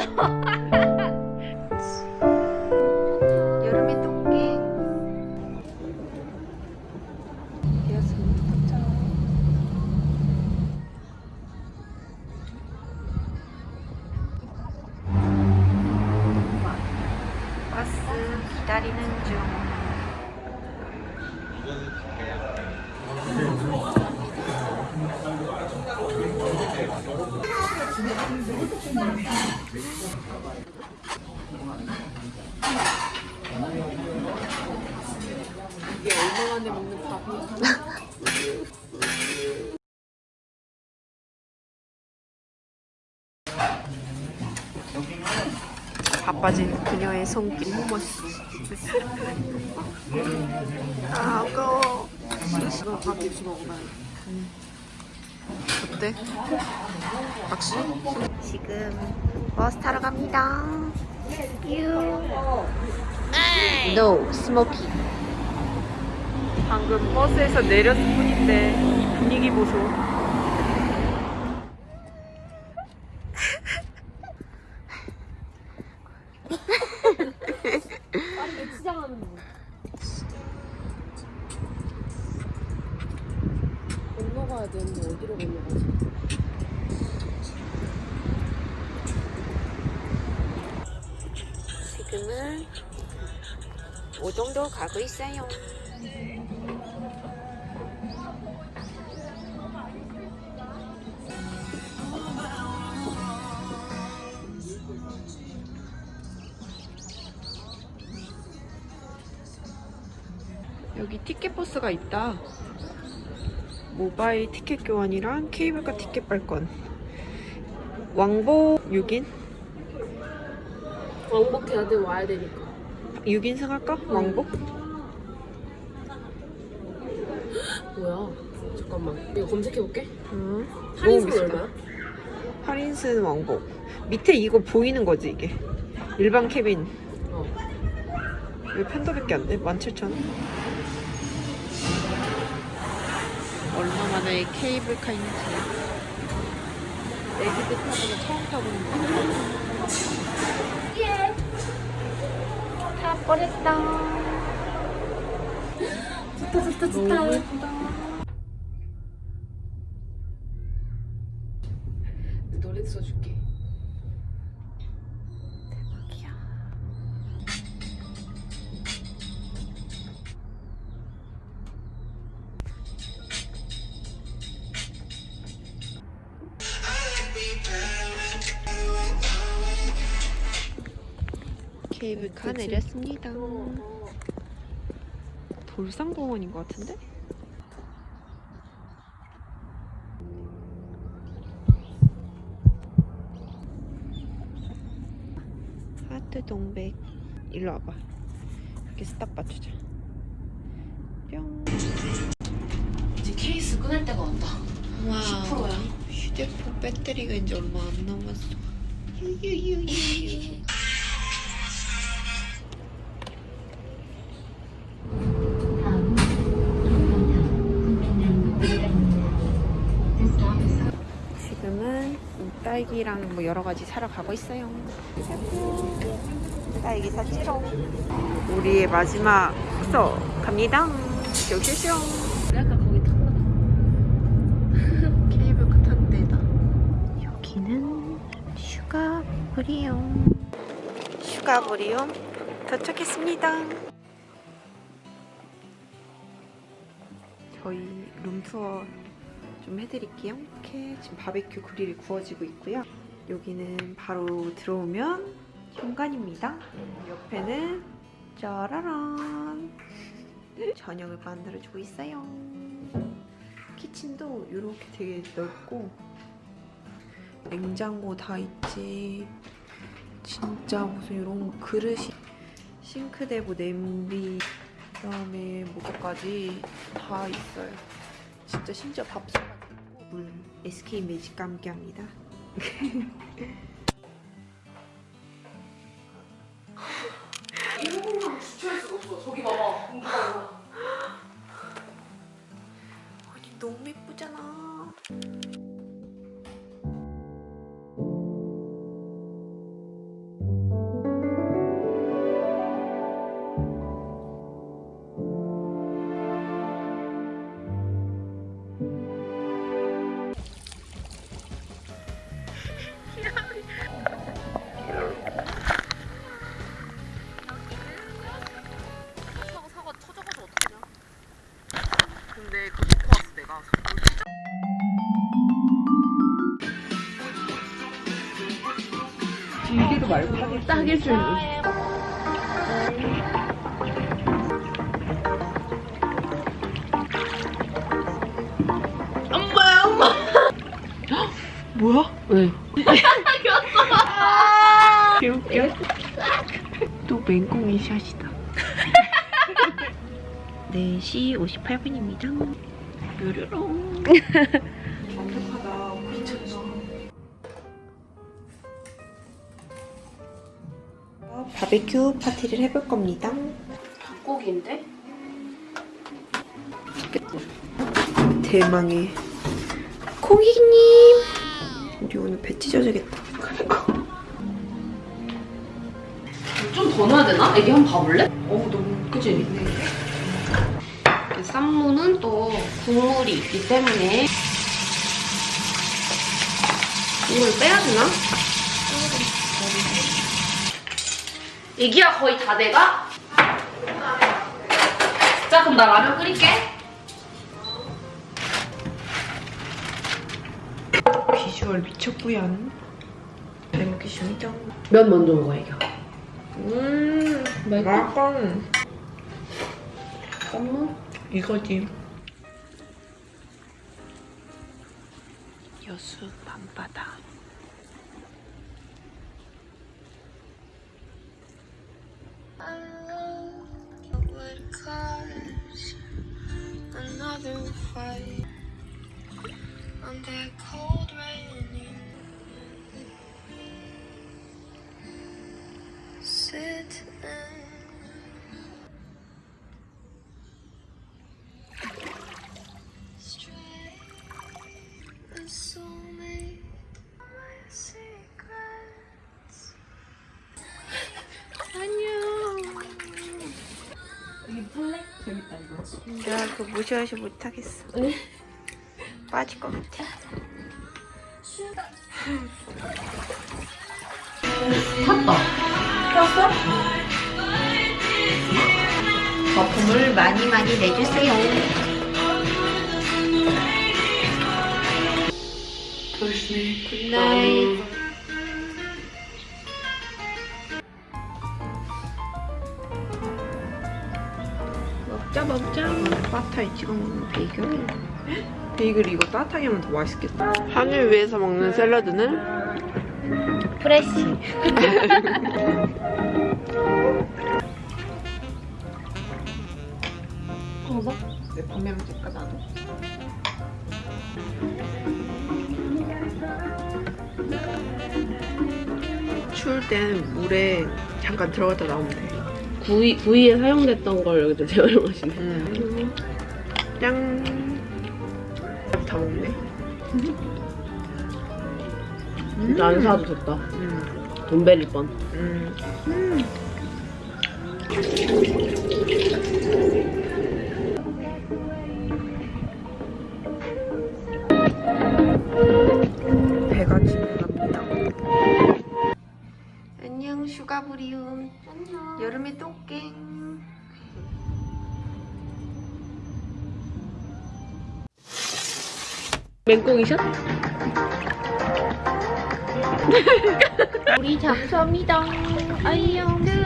귀여워 여름에 토끼 되었습니다 도착 버스 기다리는 중 Thank you. 이게 얼마 만에 먹는 밥이야? 바빠진 그녀의 손길 아 아까워. 이거 밥 입시 먹어봐야 어때? 확실히? 지금 버스 타러 갑니다. 유. No, 스모키. 방금 버스에서 내렸을 뿐인데 이 분위기 보소 지금은 오정도 가고 있어요. 여기 티켓 버스가 있다. 모바일 티켓 교환이랑 케이블카 티켓 발권. 왕복 6인? 왕복해야 돼 와야 되니까 6인승 할까? 왕복? 뭐야 잠깐만 이거 검색해볼게 응. 할인율 비싸다. 얼마야? 8인승 왕복. 밑에 이거 보이는 거지 이게. 일반 캐빈. 어 왜 편도밖에 안 돼? 17,000원? 얼마만에 케이블카인지. 애기들 타보고 처음 타보는 거. 다 버렸다. 좋다 좋다 좋다. 노래 써줄게 케이블카 내렸습니다. 돌산공원인 것 같은데? 하트 동백. 일로 와봐. 이렇게 스탑 맞추자. 뿅. 이제 케이스 끊을 때가 왔다. 와 10%야. 휴대폰 배터리가 이제 얼마 안 남았어. 유유유유 딸기랑 뭐 여러 가지 사러 가고 있어요. 딸기 샀지롱. 우리의 마지막 숙소 갑니다. 쇼쇼쇼. 약간 거기 탔나 케이블카 탄 데다. 여기는 슈가 브리움. 슈가 브리움 도착했습니다. 저희 room tour 좀 해드릴게요. 이렇게 지금 바베큐 그릴이 구워지고 있고요. 여기는 바로 들어오면 현관입니다. 옆에는 짜라란 저녁을 만들어주고 있어요. 키친도 이렇게 되게 넓고 냉장고 다 있지. 진짜 무슨 이런 그릇이 싱크대 뭐 냄비 그다음에 뭐까지 다 있어요. 진짜 심지어 있고 물 SK 매직과 함께합니다. 일본랑 주차할 수가 없어 저기 봐 길게도 말고. 딱일 줄. 뭐야? 왜? 개웃겨. 또 맹꽁이 샷이다. 4시 58분입니다. 뾰로롱. 바베큐 파티를 해볼 겁니다. 닭고기인데? 대망의 고객님. 우리 오늘 배 찢어지겠다. 좀더 넣어야 되나? 애기 한번 봐볼래? 어우 너무 그치? 네. 쌈무는 또 국물이 있기 때문에 국물 빼야 되나? 애기야 거의 다 돼가? 자 그럼 나 라면 끓일게 비주얼 미쳤구연. 잘 먹겠습니다. 면 먼저 먹어 애기야 음, 맛있어. 쌈무? 이거지. 여수 밤바다. high on that cold rain sit and 나 그거 무시하지 못하겠어. 빠질 것 같아. 거품을 많이 많이 내주세요. 굿나잇. 먹자 먹자. 바타에 찍어 먹는 베이글. 베이글 이거 따뜻하게 하면 더 맛있겠다. 한을 위해서 먹는 샐러드는 프레쉬. 내 밤에 먹을까 나도. 추울 땐 물에 잠깐 들어갔다 나오면 돼. 구이, 구이에 사용됐던 걸 여기다 재활용하시네 음. 짠. 다 먹네. 진짜 안 사도 됐다 음. 돈 베릴 뻔 음. 맹꽁이 샷? 우리 잠수합니다. 아이영.